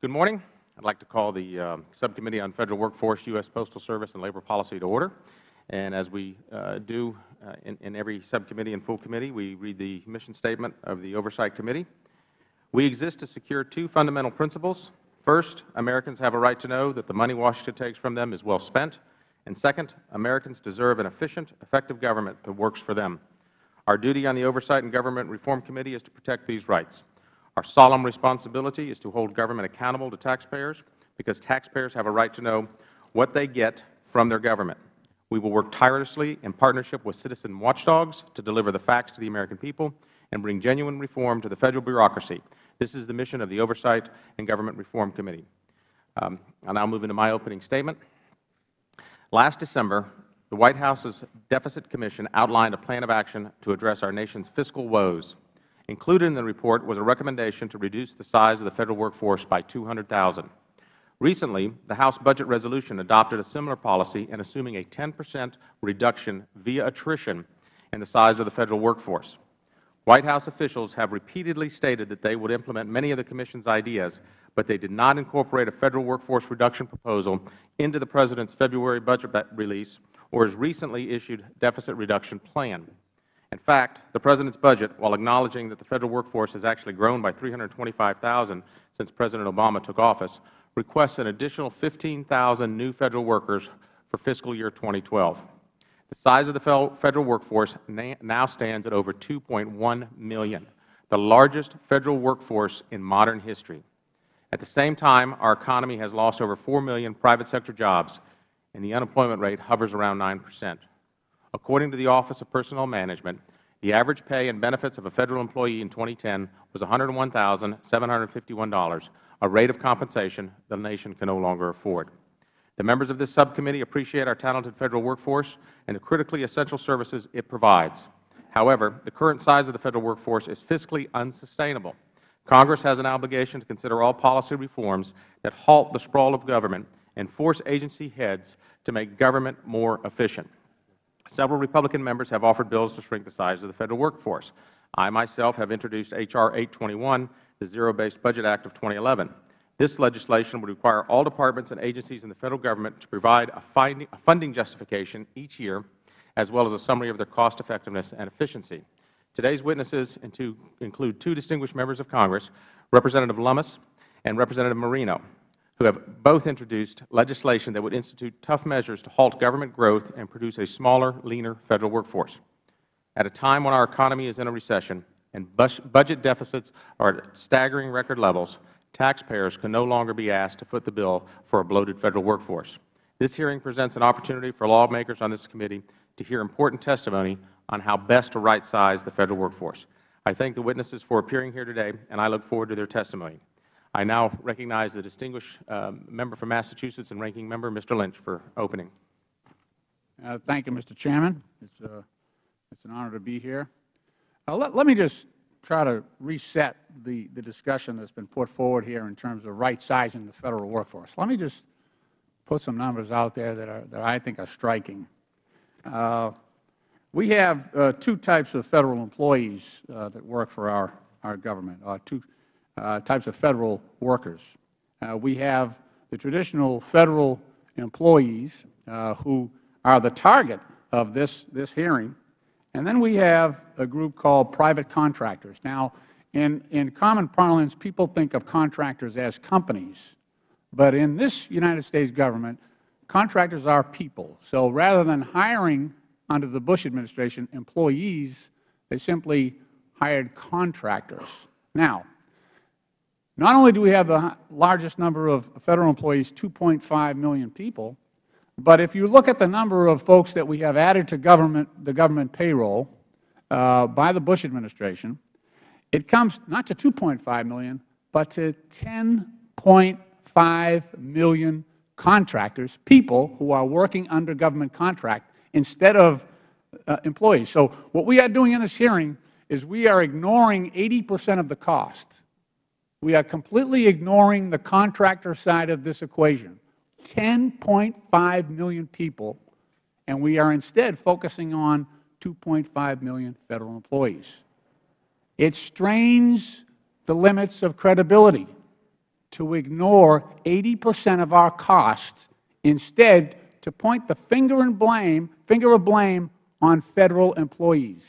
Good morning. I would like to call the uh, Subcommittee on Federal Workforce, U.S. Postal Service, and Labor Policy to order. And as we uh, do uh, in, in, every subcommittee and full committee, we read the mission statement of the Oversight Committee. We exist to secure two fundamental principles. First, Americans have a right to know that the money Washington takes from them is well spent. And second, Americans deserve an efficient, effective government that works for them. Our duty on the Oversight and Government Reform Committee is to protect these rights. Our solemn responsibility is to hold government accountable to taxpayers because taxpayers have a right to know what they get from their government. We will work tirelessly in partnership with citizen watchdogs to deliver the facts to the American people and bring genuine reform to the Federal bureaucracy. This is the mission of the Oversight and Government Reform Committee. Um, I now move into my opening statement. Last December, the White House's Deficit Commission outlined a plan of action to address our nation's fiscal woes. Included in the report was a recommendation to reduce the size of the Federal workforce by 200,000. Recently, the House Budget Resolution adopted a similar policy in assuming a 10 percent reduction via attrition in the size of the Federal workforce. White House officials have repeatedly stated that they would implement many of the Commission's ideas, but they did not incorporate a Federal workforce reduction proposal into the President's February budget release or his recently issued deficit reduction plan. In fact, the President's budget, while acknowledging that the Federal workforce has actually grown by 325,000 since President Obama took office, requests an additional 15,000 new Federal workers for fiscal year 2012. The size of the Federal workforce now stands at over 2.1 million, the largest Federal workforce in modern history. At the same time, our economy has lost over 4 million private sector jobs, and the unemployment rate hovers around 9 percent. According to the Office of Personnel Management, the average pay and benefits of a Federal employee in 2010 was $101,751, a rate of compensation the nation can no longer afford. The members of this subcommittee appreciate our talented Federal workforce and the critically essential services it provides. However, the current size of the Federal workforce is fiscally unsustainable. Congress has an obligation to consider all policy reforms that halt the sprawl of government and force agency heads to make government more efficient. Several Republican members have offered bills to shrink the size of the Federal workforce. I myself have introduced H.R. 821, the Zero-Based Budget Act of 2011. This legislation would require all departments and agencies in the Federal Government to provide a, funding justification each year, as well as a summary of their cost effectiveness and efficiency. Today's witnesses include two distinguished members of Congress, Representative Lummis and Representative Marino who have both introduced legislation that would institute tough measures to halt government growth and produce a smaller, leaner Federal workforce. At a time when our economy is in a recession and budget deficits are at staggering record levels, taxpayers can no longer be asked to foot the bill for a bloated Federal workforce. This hearing presents an opportunity for lawmakers on this committee to hear important testimony on how best to right-size the Federal workforce. I thank the witnesses for appearing here today, and I look forward to their testimony. I now recognize the distinguished uh, member from Massachusetts and ranking member, Mr. Lynch, for opening. Uh, thank you, Mr. Chairman. It's, uh, it's an honor to be here. Uh, let, let, me just try to reset the, the discussion that's been put forward here in terms of right-sizing the Federal workforce. Let me just put some numbers out there that, are, that I think are striking. Uh, we have uh, two types of Federal employees that work for our, our government, two uh, types of Federal workers. Uh, we have the traditional Federal employees uh, who are the target of this, this hearing, and then we have a group called private contractors. Now, in, in common parlance, people think of contractors as companies, but in this United States government, contractors are people. So rather than hiring under the Bush administration employees, they simply hired contractors. Now, not only do we have the largest number of Federal employees, 2.5 million people, but if you look at the number of folks that we have added to government, the government payroll uh, by the Bush administration, it comes not to 2.5 million, but to 10.5 million contractors, people who are working under government contract instead of uh, employees. So what we are doing in this hearing is we are ignoring 80 percent of the cost we are completely ignoring the contractor side of this equation, 10.5 million people, and we are instead focusing on 2.5 million Federal employees. It strains the limits of credibility. to ignore 80 percent of our costs, instead to point the finger and blame, finger of blame on Federal employees.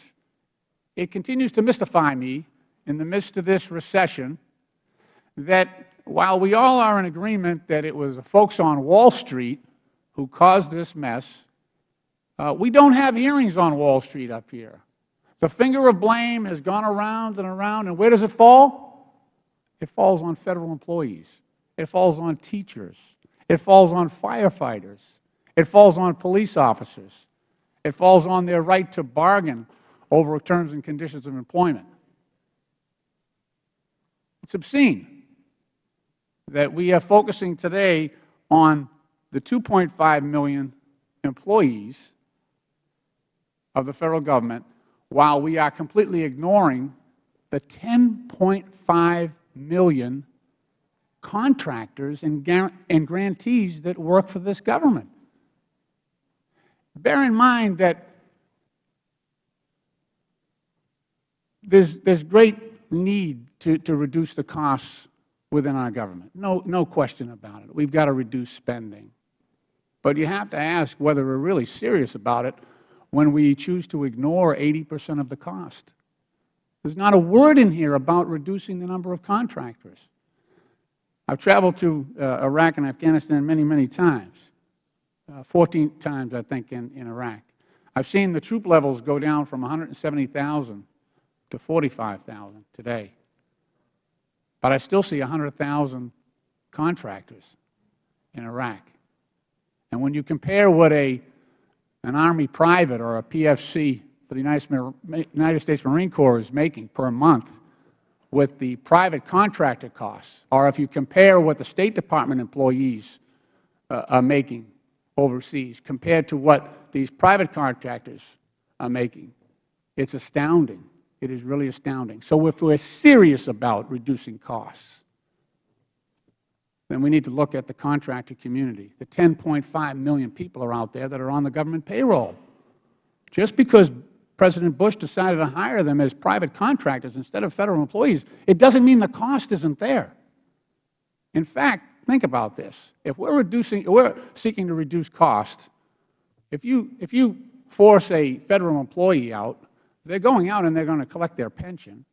It continues to mystify me in the midst of this recession that while we all are in agreement that it was the folks on Wall Street who caused this mess, uh, we don't have hearings on Wall Street up here. The finger of blame has gone around and around, and where does it fall? It falls on Federal employees. It falls on teachers. It falls on firefighters. It falls on police officers. It falls on their right to bargain over terms and conditions of employment. It's obscene that we are focusing today on the 2.5 million employees of the Federal Government while we are completely ignoring the 10.5 million contractors and, and grantees that work for this government. Bear in mind that there's, there's great need to, to reduce the costs within our government. No, no question about it. We've got to reduce spending. But you have to ask whether we're really serious about it when we choose to ignore 80 percent of the cost. There's not a word in here about reducing the number of contractors. I've traveled to uh, Iraq and Afghanistan many, many times, uh, 14 times, I think, in, in Iraq. I've seen the troop levels go down from 170,000 to 45,000 today. But I still see 100,000 contractors in Iraq. And when you compare what a an Army private or a PFC for the United States Marine Corps is making per month with the private contractor costs, or if you compare what the State Department employees uh, are making overseas compared to what these private contractors are making, it's astounding. It is really astounding. So if we are serious about reducing costs, then we need to look at the contractor community. The 10.5 million people are out there that are on the government payroll. Just because President Bush decided to hire them as private contractors instead of Federal employees, it doesn't mean the cost isn't there. In fact, think about this. If we're reducing, we're seeking to reduce costs, if you, if you force a Federal employee out, they're going out and they're going to collect their pension,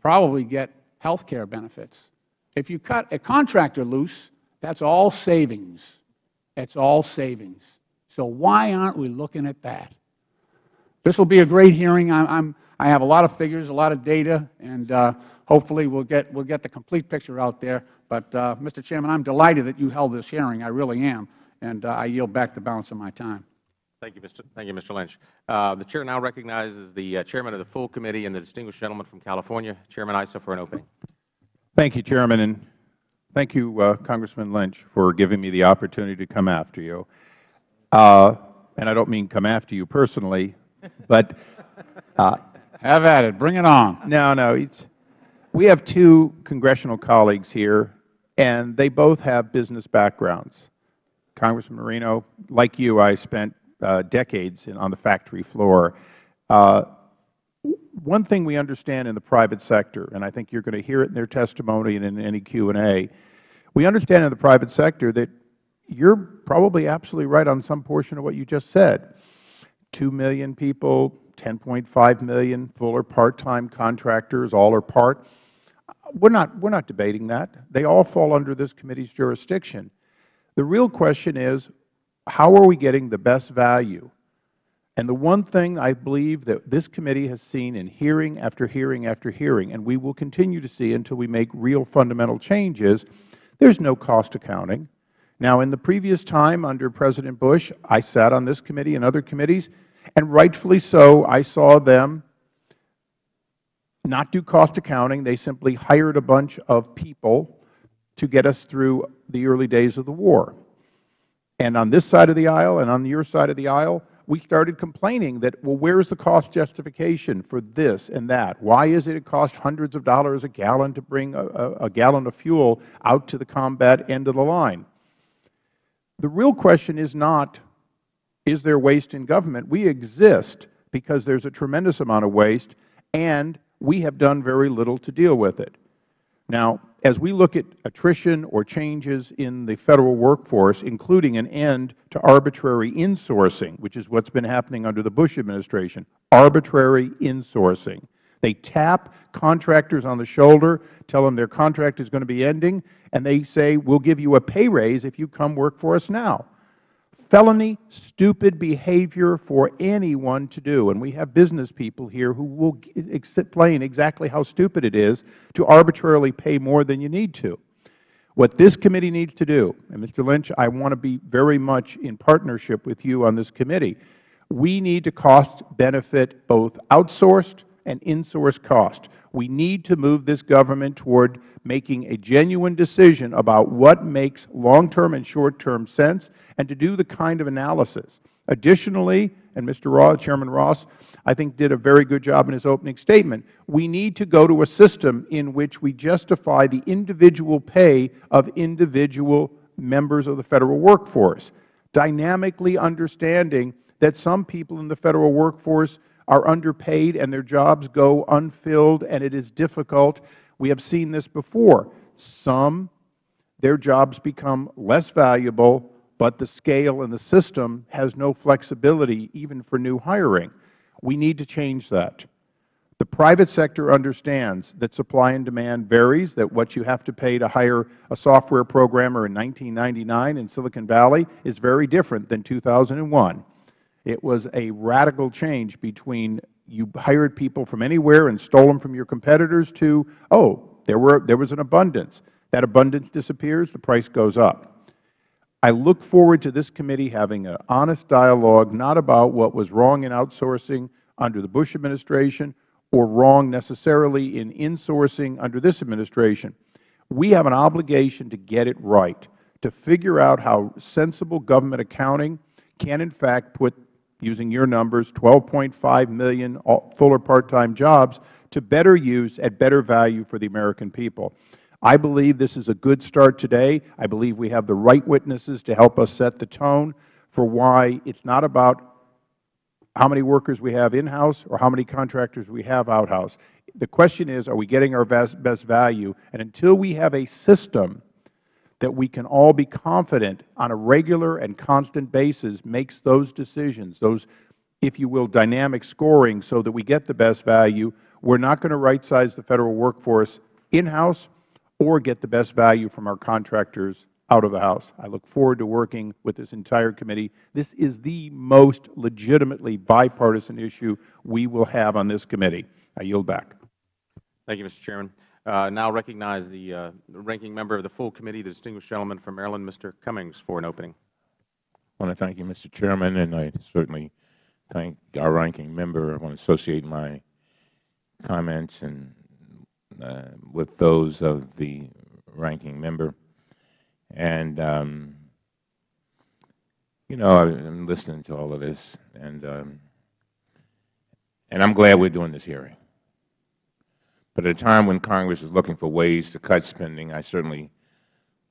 probably get health care benefits. If you cut a contractor loose, that's all savings. That's all savings. So why aren't we looking at that? This will be a great hearing. I'm, I'm, i have a lot of figures, a lot of data, and uh, hopefully we'll get, we'll get the complete picture out there. But, uh, Mr. Chairman, I'm delighted that you held this hearing. I really am. And uh, I yield back the balance of my time. Thank you, Mr. Thank you, Mr. Lynch. Uh, the Chair now recognizes the uh, Chairman of the full committee and the distinguished gentleman from California, Chairman Issa, for an opening. Thank you, Chairman, and thank you, uh, Congressman Lynch, for giving me the opportunity to come after you. Uh, and I don't mean come after you personally, but uh, have at it. Bring it on. No, no. It's, we have two congressional colleagues here, and they both have business backgrounds. Congressman Marino, like you, I spent decades in, on the factory floor. Uh, one thing we understand in the private sector, and I think you are going to hear it in their testimony and in any Q and A, we understand in the private sector that you are probably absolutely right on some portion of what you just said. Two million people, 10.5 million full or part-time contractors, all or part. We're not, we're not debating that. They all fall under this committee's jurisdiction. The real question is, how are we getting the best value and the one thing I believe that this committee has seen in hearing after hearing after hearing, and we will continue to see until we make real fundamental changes, there is no cost accounting. Now, in the previous time under President Bush, I sat on this committee and other committees, and rightfully so, I saw them not do cost accounting. They simply hired a bunch of people to get us through the early days of the war. And on this side of the aisle and on your side of the aisle, we started complaining that, well, where is the cost justification for this and that? Why is it it costs hundreds of dollars a gallon to bring a, a, gallon of fuel out to the combat end of the line? The real question is not, is there waste in government? We exist because there is a tremendous amount of waste, and we have done very little to deal with it. Now, as we look at attrition or changes in the Federal workforce, including an end to arbitrary insourcing, which is what has been happening under the Bush administration, arbitrary insourcing. They tap contractors on the shoulder, tell them their contract is going to be ending, and they say, we will give you a pay raise if you come work for us now felony, stupid behavior for anyone to do. And we have business people here who will explain exactly how stupid it is to arbitrarily pay more than you need to. What this committee needs to do, and Mr. Lynch, I want to be very much in partnership with you on this committee, we need to cost benefit both outsourced and insourced cost. We need to move this government toward making a genuine decision about what makes long-term and short-term sense and to do the kind of analysis. Additionally, and Mr. Ross, Chairman Ross, I think did a very good job in his opening statement, we need to go to a system in which we justify the individual pay of individual members of the Federal workforce, dynamically understanding that some people in the Federal workforce are underpaid and their jobs go unfilled and it is difficult. We have seen this before. Some, their jobs become less valuable, but the scale and the system has no flexibility even for new hiring. We need to change that. The private sector understands that supply and demand varies, that what you have to pay to hire a software programmer in 1999 in Silicon Valley is very different than 2001. It was a radical change between you hired people from anywhere and stole them from your competitors to, oh, there, were, there was an abundance. That abundance disappears, the price goes up. I look forward to this committee having an honest dialogue, not about what was wrong in outsourcing under the Bush administration or wrong necessarily in insourcing under this administration. We have an obligation to get it right, to figure out how sensible government accounting can in fact put using your numbers, 12.5 million full or part-time jobs to better use at better value for the American people. I believe this is a good start today. I believe we have the right witnesses to help us set the tone for why it is not about how many workers we have in-house or how many contractors we have out-house. The question is, are we getting our best, value? And until we have a system that we can all be confident on a regular and constant basis makes those decisions, those, if you will, dynamic scoring so that we get the best value, we are not going to right-size the Federal workforce in-house or get the best value from our contractors out of the House. I look forward to working with this entire committee. This is the most legitimately bipartisan issue we will have on this committee. I yield back. Thank you, Mr. Chairman. Uh, now recognize the uh, ranking member of the full committee, the distinguished gentleman from Maryland, Mr. Cummings, for an opening. I want to thank you, Mr. Chairman, and I certainly thank our ranking member. I want to associate my comments and uh, with those of the ranking member. And, um, you know, I'm listening to all of this, and, um, and I'm glad we're doing this hearing. But at a time when Congress is looking for ways to cut spending, I certainly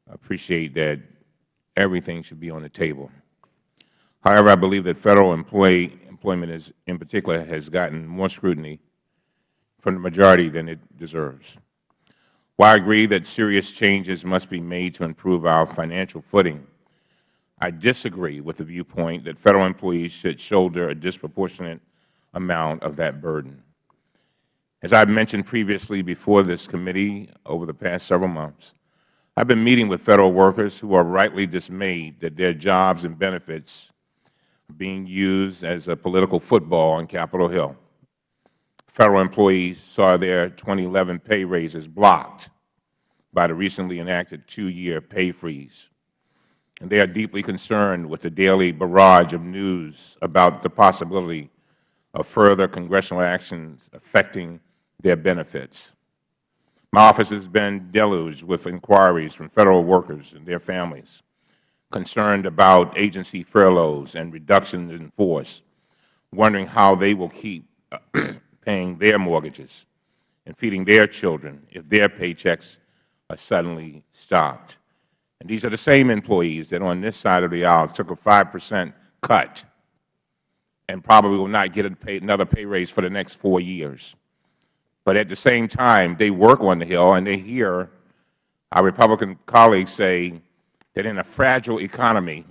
appreciate that everything should be on the table. However, I believe that Federal employee, employment is, in particular has gotten more scrutiny from the majority than it deserves. While I agree that serious changes must be made to improve our financial footing, I disagree with the viewpoint that Federal employees should shoulder a disproportionate amount of that burden. As I have mentioned previously before this committee over the past several months, I have been meeting with Federal workers who are rightly dismayed that their jobs and benefits are being used as a political football on Capitol Hill. Federal employees saw their 2011 pay raises blocked by the recently enacted two-year pay freeze. And they are deeply concerned with the daily barrage of news about the possibility of further congressional actions affecting their benefits. My office has been deluged with inquiries from Federal workers and their families concerned about agency furloughs and reductions in force, wondering how they will keep paying their mortgages and feeding their children if their paychecks are suddenly stopped. And these are the same employees that on this side of the aisle took a 5 percent cut and probably will not get pay, another pay raise for the next four years. But at the same time, they work on the Hill and they hear our Republican colleagues say that in a fragile economy,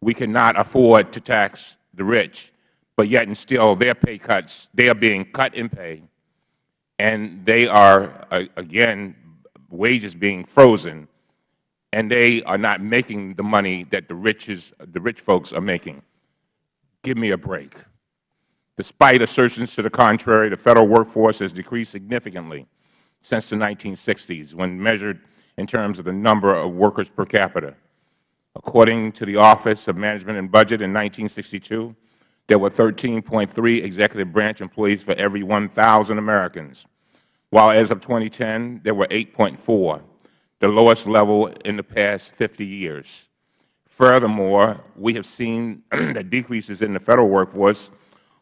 we cannot afford to tax the rich, but yet and still oh, their pay cuts, they are being cut in pay, and they are, again, wages being frozen, and they are not making the money that the, riches, the rich folks are making. Give me a break. Despite assertions to the contrary, the Federal workforce has decreased significantly since the 1960s when measured in terms of the number of workers per capita. According to the Office of Management and Budget in 1962, there were 13.3 executive branch employees for every 1,000 Americans, while as of 2010, there were 8.4, the lowest level in the past 50 years. Furthermore, we have seen that decreases in the Federal workforce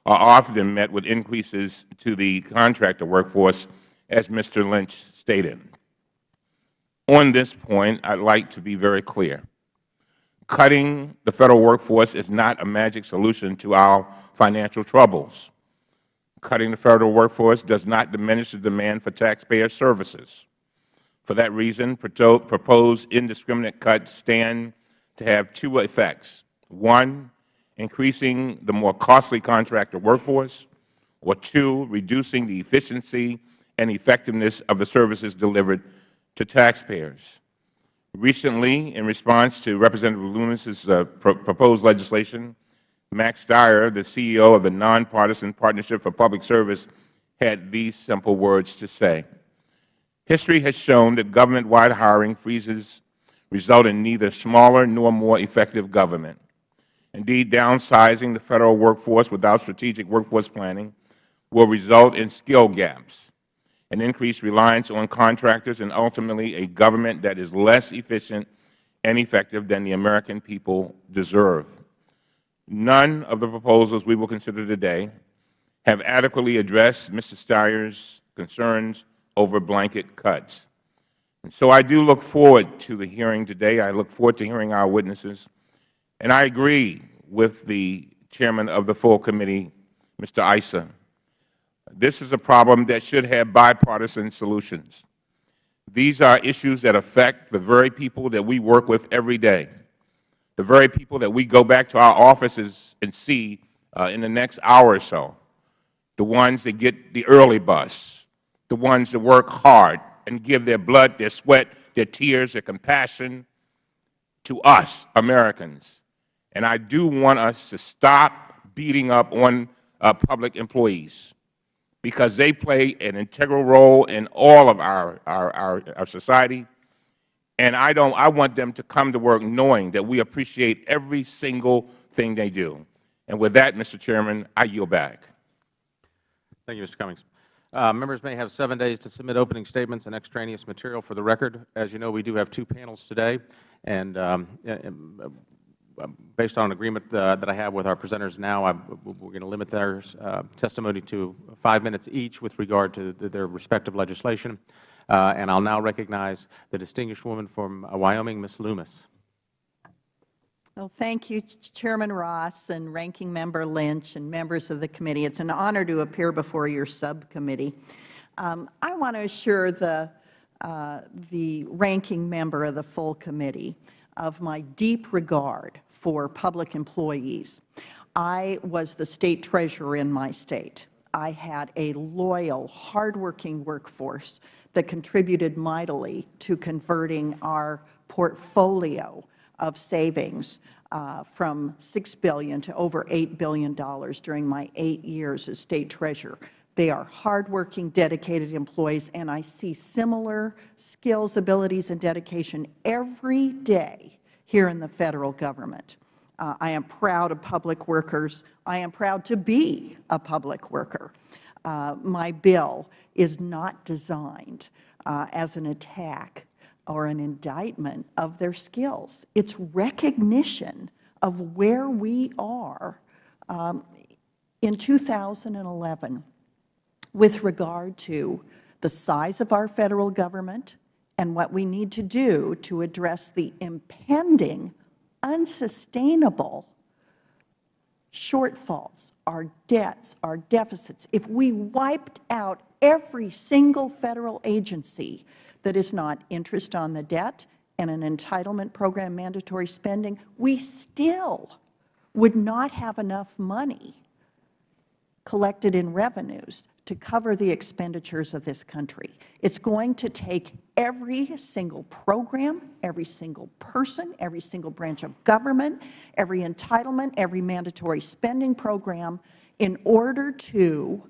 are often met with increases to the contractor workforce, as Mr. Lynch stated. On this point, I would like to be very clear. Cutting the Federal workforce is not a magic solution to our financial troubles. Cutting the Federal workforce does not diminish the demand for taxpayer services. For that reason, proposed indiscriminate cuts stand to have two effects. One, increasing the more costly contractor workforce, or two, reducing the efficiency and effectiveness of the services delivered to taxpayers. Recently, in response to Representative Lummis's uh, pro proposed legislation, Max Stier, the CEO of the Nonpartisan Partnership for Public Service, had these simple words to say. History has shown that government-wide hiring freezes result in neither smaller nor more effective government. Indeed, downsizing the Federal workforce without strategic workforce planning will result in skill gaps, an increased reliance on contractors, and ultimately a government that is less efficient and effective than the American people deserve. None of the proposals we will consider today have adequately addressed Mr. Stier's concerns over blanket cuts. And so I do look forward to the hearing today. I look forward to hearing our witnesses. And I agree with the Chairman of the full committee, Mr. Issa, this is a problem that should have bipartisan solutions. These are issues that affect the very people that we work with every day, the very people that we go back to our offices and see uh, in the next hour or so, the ones that get the early bus, the ones that work hard and give their blood, their sweat, their tears, their compassion to us, Americans. And I do want us to stop beating up on uh, public employees because they play an integral role in all of our, our, our, our society. And I, don't, I want them to come to work knowing that we appreciate every single thing they do. And with that, Mr. Chairman, I yield back. Thank you, Mr. Cummings. Uh, members may have seven days to submit opening statements and extraneous material for the record. As you know, we do have two panels today, and um, based on an agreement uh, that I have with our presenters now, we're going to limit their uh, testimony to five minutes each with regard to the, their respective legislation. Uh, and I'll now recognize the distinguished woman from Wyoming, Ms. Lummis. Well, thank you, Chairman Ross and Ranking Member Lynch and members of the committee. It's an honor to appear before your subcommittee. Um, I want to assure the, uh, the ranking member of the full committee of my deep regard for public employees. I was the State Treasurer in my State. I had a loyal, hardworking workforce that contributed mightily to converting our portfolio of savings uh, from 6 billion to over $8 billion during my eight years as State Treasurer. They are hardworking, dedicated employees, and I see similar skills, abilities, and dedication every day here in the Federal Government. Uh, I am proud of public workers. I am proud to be a public worker. Uh, my bill is not designed uh, as an attack or an indictment of their skills. It's recognition of where we are um, in 2011 with regard to the size of our Federal Government and what we need to do to address the impending, unsustainable shortfalls, our debts, our deficits. If we wiped out every single Federal agency that is not interest on the debt and an entitlement program mandatory spending, we still would not have enough money collected in revenues to cover the expenditures of this country. It's going to take every single program, every single person, every single branch of government, every entitlement, every mandatory spending program in order to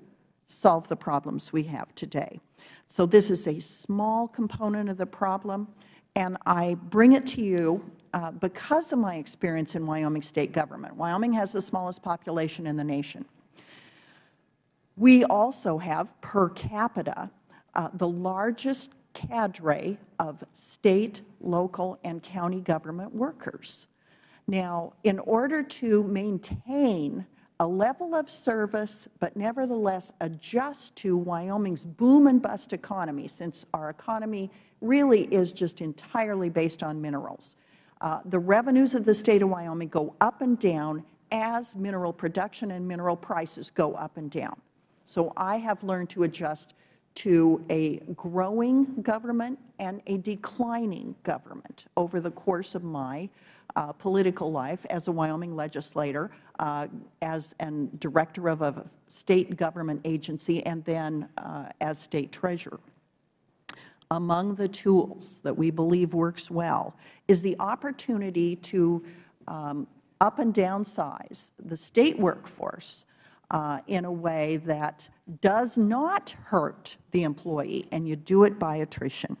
solve the problems we have today. So this is a small component of the problem, and I bring it to you uh, because of my experience in Wyoming State government. Wyoming has the smallest population in the nation. We also have, per capita, uh, the largest cadre of State, local, and county government workers. Now, in order to maintain a level of service, but nevertheless adjust to Wyoming's boom and bust economy, since our economy really is just entirely based on minerals. Uh, the revenues of the State of Wyoming go up and down as mineral production and mineral prices go up and down. So I have learned to adjust to a growing government and a declining government over the course of my uh, political life as a Wyoming legislator, uh, as an director of a state government agency, and then uh, as state treasurer. Among the tools that we believe works well is the opportunity to um, up and downsize the state workforce uh, in a way that does not hurt the employee, and you do it by attrition.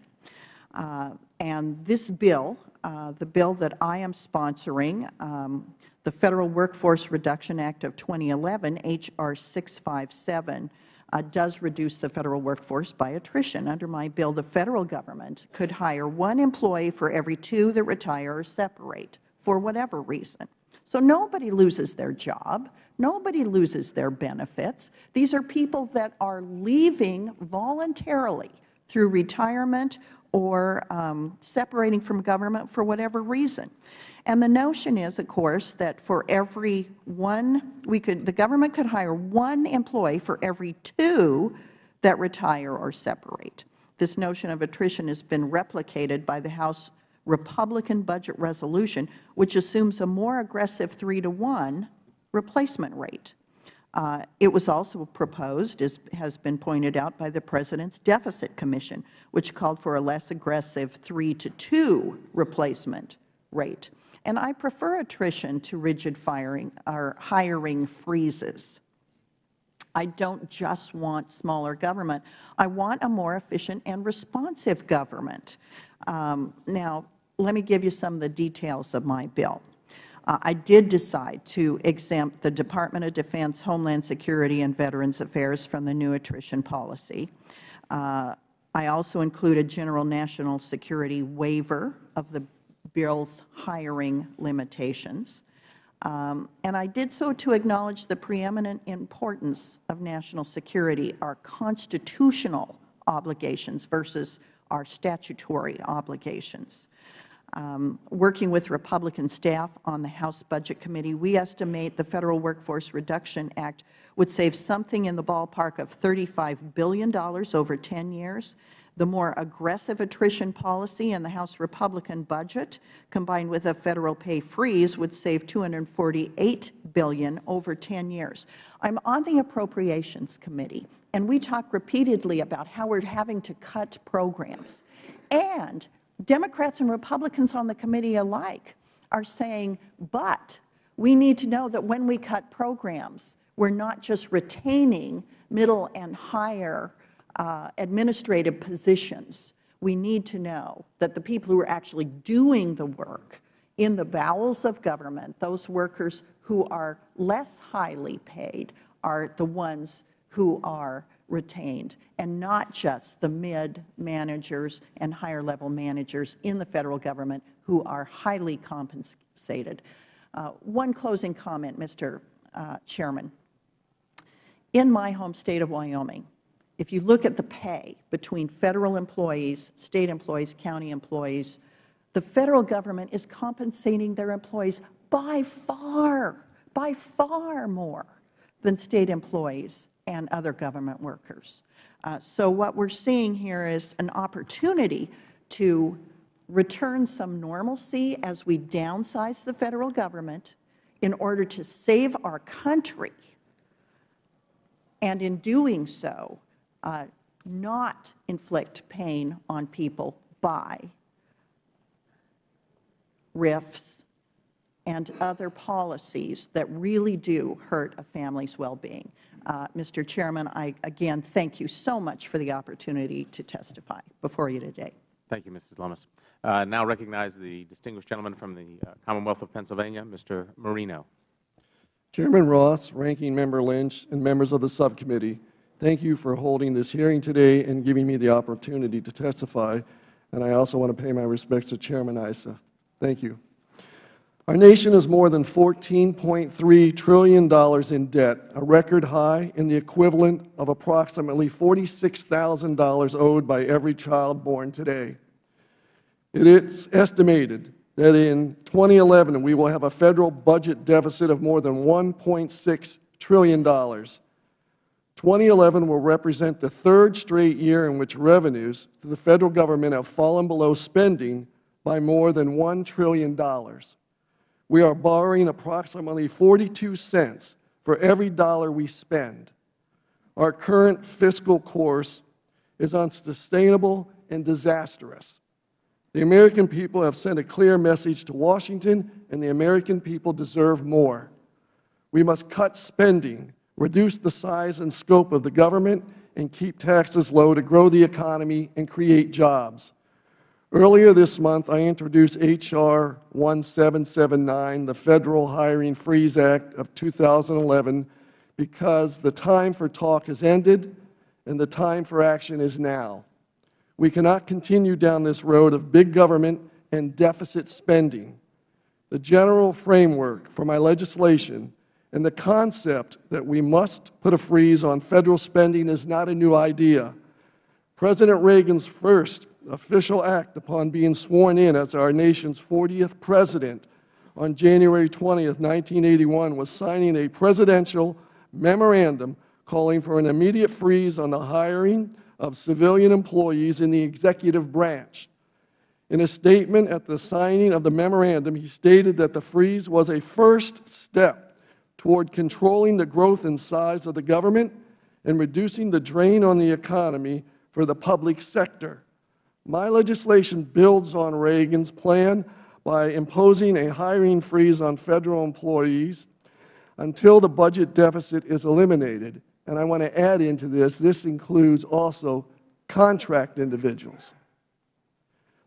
Uh, and this bill, uh, the bill that I am sponsoring, um, the Federal Workforce Reduction Act of 2011, H.R. 657, uh, does reduce the Federal workforce by attrition. Under my bill, the Federal Government could hire one employee for every two that retire or separate for whatever reason. So nobody loses their job. Nobody loses their benefits. These are people that are leaving voluntarily through retirement or um, separating from government for whatever reason. And the notion is, of course, that for every one, we could, the government could hire one employee for every two that retire or separate. This notion of attrition has been replicated by the House Republican budget resolution, which assumes a more aggressive 3 to 1 replacement rate. Uh, it was also proposed, as has been pointed out by the President's Deficit Commission, which called for a less aggressive 3 to 2 replacement rate. And I prefer attrition to rigid firing or hiring freezes. I don't just want smaller government. I want a more efficient and responsive government. Um, now, let me give you some of the details of my bill. Uh, I did decide to exempt the Department of Defense, Homeland Security, and Veterans Affairs from the new attrition policy. Uh, I also included general national security waiver of the bill's hiring limitations. Um, and I did so to acknowledge the preeminent importance of national security, our constitutional obligations versus our statutory obligations. Um, working with Republican staff on the House Budget Committee, we estimate the Federal Workforce Reduction Act would save something in the ballpark of $35 billion over 10 years. The more aggressive attrition policy in the House Republican budget, combined with a Federal pay freeze, would save 248 billion over 10 years. I'm on the Appropriations Committee, and we talk repeatedly about how we're having to cut programs. And Democrats and Republicans on the committee alike are saying, but we need to know that when we cut programs, we're not just retaining middle and higher uh, administrative positions. We need to know that the people who are actually doing the work in the bowels of government, those workers who are less highly paid, are the ones who are retained, and not just the mid-managers and higher-level managers in the Federal Government who are highly compensated. Uh, one closing comment, Mr. Uh, Chairman. In my home State of Wyoming, if you look at the pay between Federal employees, State employees, county employees, the Federal Government is compensating their employees by far, by far more than State employees and other government workers. Uh, So what we're seeing here is an opportunity to return some normalcy as we downsize the Federal Government in order to save our country, and in doing so, uh, not inflict pain on people by RIFs and other policies that really do hurt a family's well-being. Uh, Mr. Chairman, I again thank you so much for the opportunity to testify before you today. Thank you, Mrs. Lummis. Uh, now recognize the distinguished gentleman from the uh, Commonwealth of Pennsylvania, Mr. Marino. Chairman Ross, Ranking Member Lynch, and members of the subcommittee, thank you for holding this hearing today and giving me the opportunity to testify. And I also want to pay my respects to Chairman Issa. Thank you. Our nation is more than $14.3 trillion in debt, a record high and the equivalent of approximately $46,000 owed by every child born today. It is estimated that in 2011 we will have a Federal budget deficit of more than $1.6 trillion. 2011 will represent the third straight year in which revenues to the Federal Government have fallen below spending by more than $1 trillion. We are borrowing approximately 42 cents for every dollar we spend. Our current fiscal course is unsustainable and disastrous. The American people have sent a clear message to Washington, and the American people deserve more. We must cut spending, reduce the size and scope of the government, and keep taxes low to grow the economy and create jobs. Earlier this month, I introduced H.R. 1779, the Federal Hiring Freeze Act of 2011, because the time for talk has ended and the time for action is now. We cannot continue down this road of big government and deficit spending. The general framework for my legislation and the concept that we must put a freeze on Federal spending is not a new idea. President Reagan's first official act upon being sworn in as our nation's 40th President on January 20, 1981, was signing a presidential memorandum calling for an immediate freeze on the hiring of civilian employees in the executive branch. In a statement at the signing of the memorandum, he stated that the freeze was a first step toward controlling the growth and size of the government and reducing the drain on the economy for the public sector. My legislation builds on Reagan's plan by imposing a hiring freeze on Federal employees until the budget deficit is eliminated. And I want to add into this, this includes also contract individuals.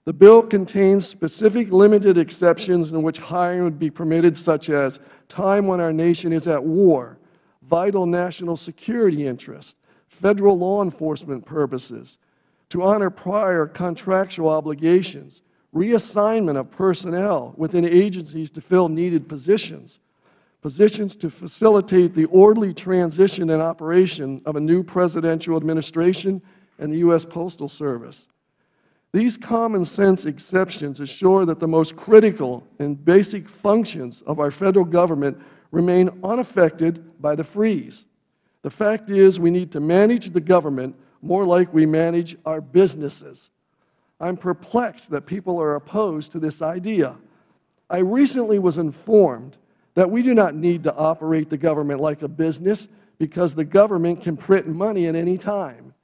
The bill contains specific limited exceptions in which hiring would be permitted, such as time when our nation is at war, vital national security interests, Federal law enforcement purposes, to honor prior contractual obligations, reassignment of personnel within agencies to fill needed positions, positions to facilitate the orderly transition and operation of a new presidential administration and the U.S. Postal Service. These common sense exceptions assure that the most critical and basic functions of our Federal Government remain unaffected by the freeze. The fact is we need to manage the government more like we manage our businesses. I am perplexed that people are opposed to this idea. I recently was informed that we do not need to operate the government like a business because the government can print money at any time.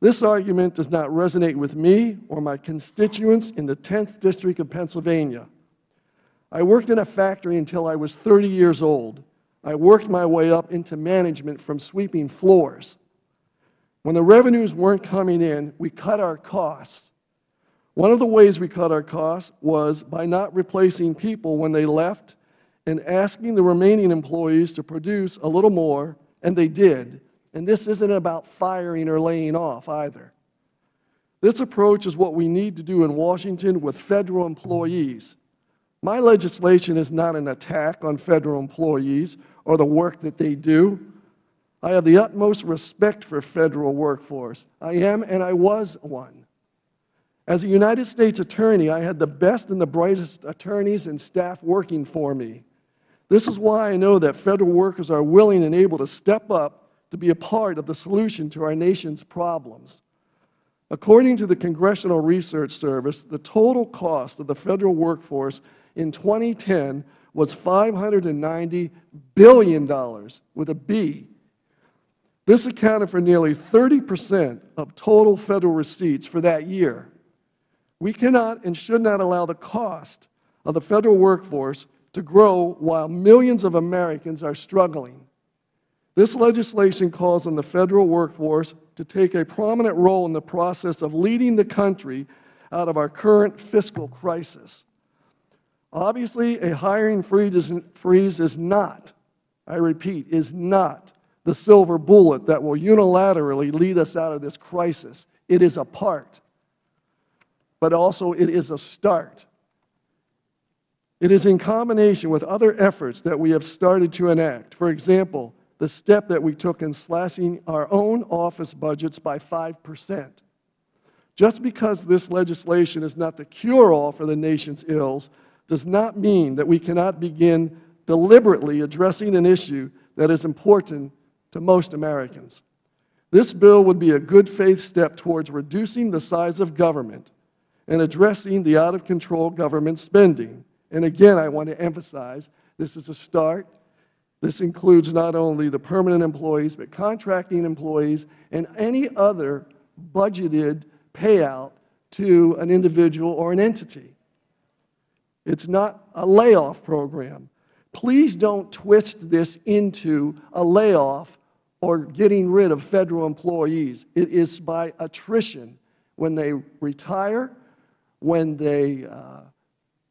This argument does not resonate with me or my constituents in the 10th District of Pennsylvania. I worked in a factory until I was 30 years old. I worked my way up into management from sweeping floors. When the revenues weren't coming in, we cut our costs. One of the ways we cut our costs was by not replacing people when they left and asking the remaining employees to produce a little more, and they did. And this isn't about firing or laying off either. This approach is what we need to do in Washington with Federal employees. My legislation is not an attack on Federal employees or the work that they do. I have the utmost respect for Federal workforce. I am and I was one. As a United States Attorney, I had the best and the brightest attorneys and staff working for me. This is why I know that Federal workers are willing and able to step up to be a part of the solution to our nation's problems. According to the Congressional Research Service, the total cost of the Federal workforce in 2010 was $590 billion, with a B. This accounted for nearly 30 percent of total Federal receipts for that year. We cannot and should not allow the cost of the Federal workforce to grow while millions of Americans are struggling. This legislation calls on the Federal workforce to take a prominent role in the process of leading the country out of our current fiscal crisis. Obviously, a hiring freeze is not, I repeat, is not the silver bullet that will unilaterally lead us out of this crisis. It is a part, but also it is a start. It is in combination with other efforts that we have started to enact. For example, the step that we took in slashing our own office budgets by 5 percent. Just because this legislation is not the cure-all for the nation's ills does not mean that we cannot begin deliberately addressing an issue that is important to most Americans. This bill would be a good faith step towards reducing the size of government and addressing the out-of-control government spending. And again, I want to emphasize, this is a start. This includes not only the permanent employees, but contracting employees and any other budgeted payout to an individual or an entity. It's not a layoff program. Please don't twist this into a layoff or getting rid of Federal employees. It is by attrition. When they retire, when they uh,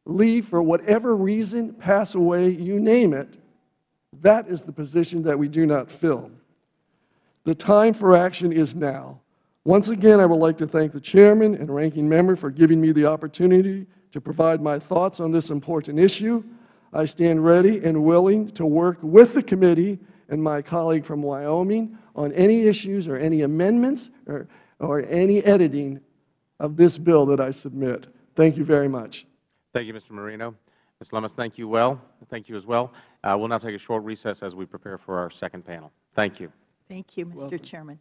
leave for whatever reason, pass away, you name it, that is the position that we do not fill. The time for action is now. Once again, I would like to thank the Chairman and Ranking Member for giving me the opportunity to provide my thoughts on this important issue. I stand ready and willing to work with the committee and my colleague from Wyoming on any issues or any amendments or, or any editing of this bill that I submit. Thank you very much. Thank you, Mr. Marino. Ms. Lummis, thank you well. Thank you as well. Uh, we'll now take a short recess as we prepare for our second panel. Thank you. Thank you, Mr. Chairman.